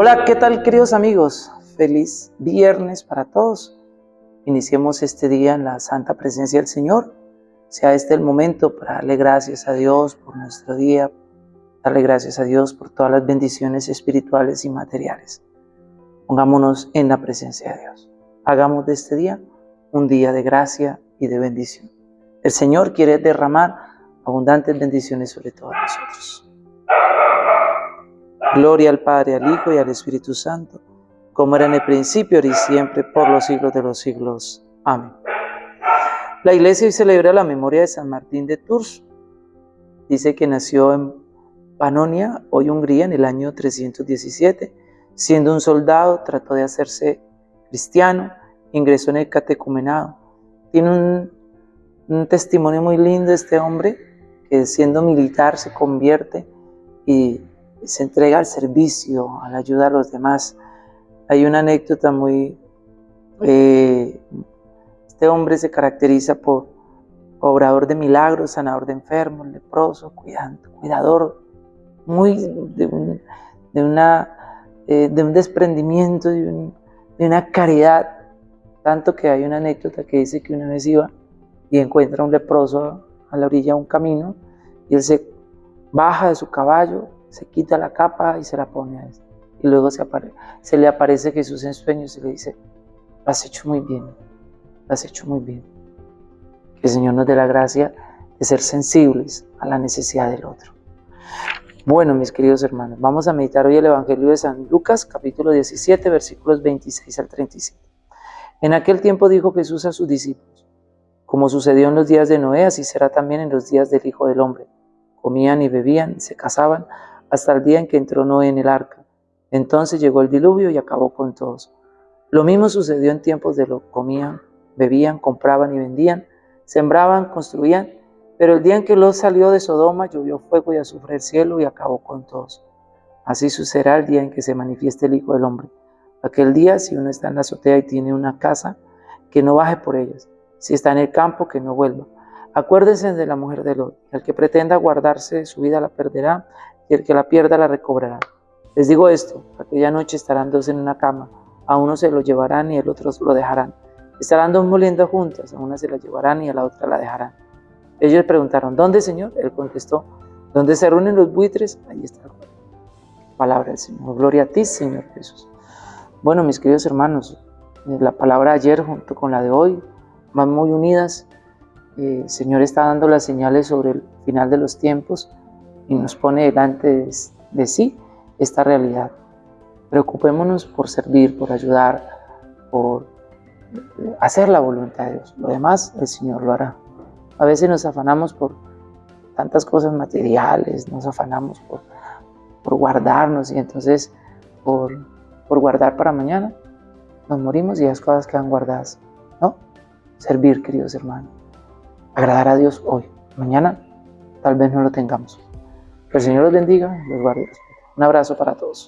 Hola, ¿qué tal queridos amigos? Feliz viernes para todos. Iniciemos este día en la santa presencia del Señor. Sea este el momento para darle gracias a Dios por nuestro día, darle gracias a Dios por todas las bendiciones espirituales y materiales. Pongámonos en la presencia de Dios. Hagamos de este día un día de gracia y de bendición. El Señor quiere derramar abundantes bendiciones sobre todos nosotros. Gloria al Padre, al Hijo y al Espíritu Santo, como era en el principio, ahora y siempre, por los siglos de los siglos. Amén. La iglesia hoy celebra la memoria de San Martín de Tours. Dice que nació en Panonia, hoy Hungría, en el año 317. Siendo un soldado, trató de hacerse cristiano, ingresó en el catecumenado. Tiene un, un testimonio muy lindo este hombre, que siendo militar se convierte y se entrega al servicio, a la ayuda a los demás. Hay una anécdota muy... Eh, este hombre se caracteriza por obrador de milagros, sanador de enfermos, leproso, cuidador, muy de un, una, eh, de un desprendimiento, de, de una caridad, tanto que hay una anécdota que dice que una vez iba y encuentra a un leproso a la orilla de un camino y él se baja de su caballo, se quita la capa y se la pone a él. Y luego se, se le aparece Jesús en sueños y le dice, lo has hecho muy bien, lo has hecho muy bien. Que el Señor nos dé la gracia de ser sensibles a la necesidad del otro. Bueno, mis queridos hermanos, vamos a meditar hoy el Evangelio de San Lucas, capítulo 17, versículos 26 al 37. En aquel tiempo dijo Jesús a sus discípulos, como sucedió en los días de Noé, así será también en los días del Hijo del Hombre. Comían y bebían, se casaban, hasta el día en que entró Noé en el arca. Entonces llegó el diluvio y acabó con todos. Lo mismo sucedió en tiempos de lo comían, bebían, compraban y vendían, sembraban, construían, pero el día en que Lot salió de Sodoma llovió fuego y azufre el cielo y acabó con todos. Así sucederá el día en que se manifieste el Hijo del Hombre. Aquel día, si uno está en la azotea y tiene una casa, que no baje por ellas. Si está en el campo, que no vuelva. Acuérdense de la mujer de Lot. El que pretenda guardarse su vida la perderá, y el que la pierda la recobrará. Les digo esto, aquella noche estarán dos en una cama, a uno se lo llevarán y el otro lo dejarán. Estarán dos moliendo juntas, a una se la llevarán y a la otra la dejarán. Ellos preguntaron, ¿dónde, Señor? Él contestó, ¿dónde se reúnen los buitres? Ahí está el Palabra del Señor. Gloria a ti, Señor Jesús. Bueno, mis queridos hermanos, eh, la palabra ayer junto con la de hoy van muy unidas. Eh, el Señor está dando las señales sobre el final de los tiempos y nos pone delante de, sí esta realidad. Preocupémonos por servir, por ayudar, por hacer la voluntad de Dios. Lo demás el Señor lo hará. A veces nos afanamos por tantas cosas materiales, nos afanamos por, por guardarnos y entonces por, por guardar para mañana nos morimos y las cosas quedan guardadas. ¿No? Servir, queridos hermanos. Agradar a Dios hoy. Mañana tal vez no lo tengamos. Que el Señor los bendiga, los guarde. Un abrazo para todos.